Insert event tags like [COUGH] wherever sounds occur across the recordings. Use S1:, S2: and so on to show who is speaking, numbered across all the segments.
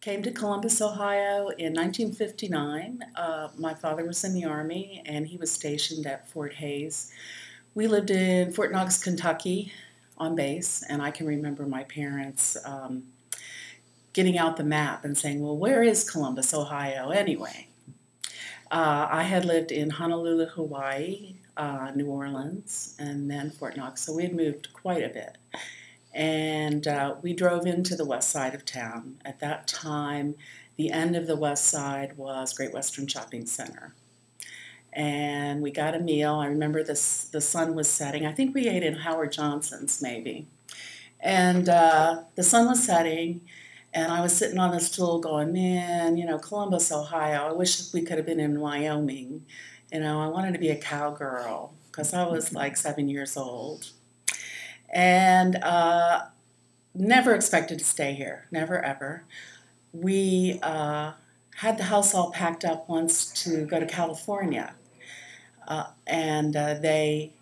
S1: came to Columbus, Ohio in 1959. Uh, my father was in the Army and he was stationed at Fort Hayes. We lived in Fort Knox, Kentucky on base, and I can remember my parents um, getting out the map and saying, Well, where is Columbus, Ohio, anyway? Uh, I had lived in Honolulu, Hawaii, uh, New Orleans, and then Fort Knox, so we had moved quite a bit and uh, we drove into the west side of town. At that time, the end of the west side was Great Western Shopping Center. And we got a meal. I remember this, the sun was setting. I think we ate in Howard Johnson's, maybe. And uh, the sun was setting, and I was sitting on the stool going, Man, you know, Columbus, Ohio, I wish we could have been in Wyoming. You know, I wanted to be a cowgirl because I was [LAUGHS] like seven years old and uh, never expected to stay here, never ever. We uh, had the house all packed up once to go to California, uh, and uh, they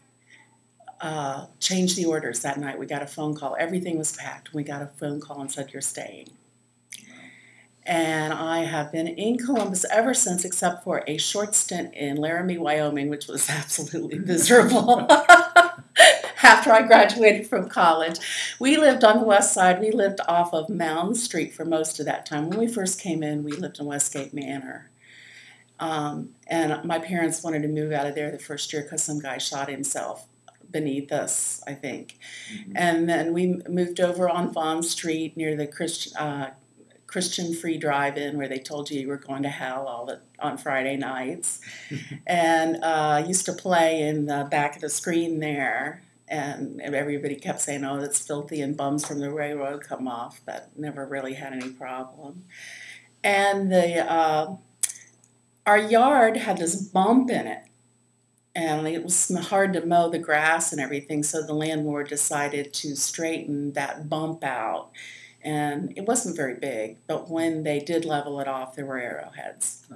S1: uh, changed the orders that night. We got a phone call. Everything was packed. We got a phone call and said, You're staying. And I have been in Columbus ever since, except for a short stint in Laramie, Wyoming, which was [LAUGHS] absolutely miserable. [LAUGHS] after I graduated from college. We lived on the west side. We lived off of Mound Street for most of that time. When we first came in, we lived in Westgate Manor. Um, and my parents wanted to move out of there the first year because some guy shot himself beneath us, I think. Mm-hmm. And then we moved over on Vaughn Street near the Christian. Uh, Christian free drive-in where they told you you were going to hell all the, on Friday nights, [LAUGHS] and uh, used to play in the back of the screen there and everybody kept saying, "Oh, that's filthy," and bums from the railroad come off, but never really had any problem. And the uh, our yard had this bump in it, and it was hard to mow the grass and everything. So the landlord decided to straighten that bump out, and it wasn't very big. But when they did level it off, there were arrowheads.